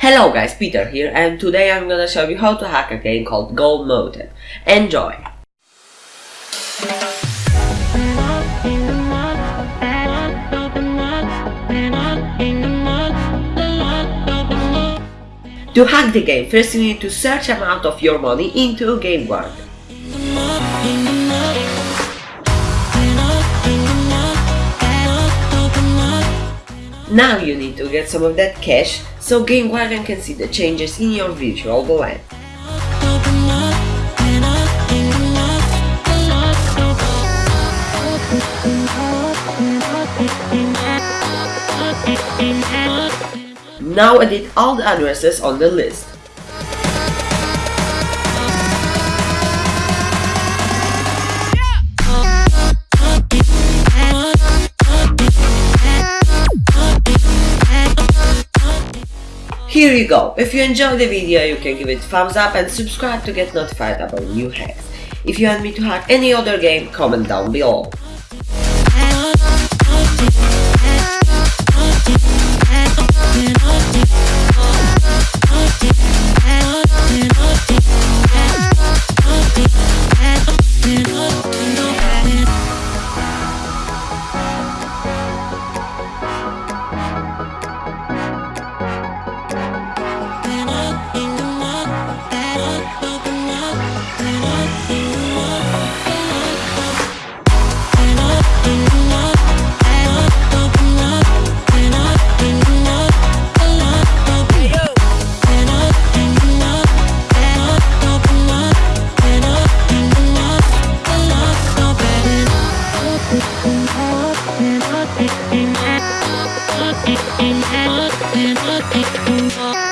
Hello guys, Peter here and today I'm gonna show you how to hack a game called Gold Mountain. Enjoy! To hack the game, first you need to search amount of your money into Game Now you need to get some of that cash so Game Guardian can see the changes in your virtual wallet. Now edit all the addresses on the list. Here you go. If you enjoyed the video, you can give it thumbs up and subscribe to get notified about new hacks. If you want me to hack any other game, comment down below. Thank you.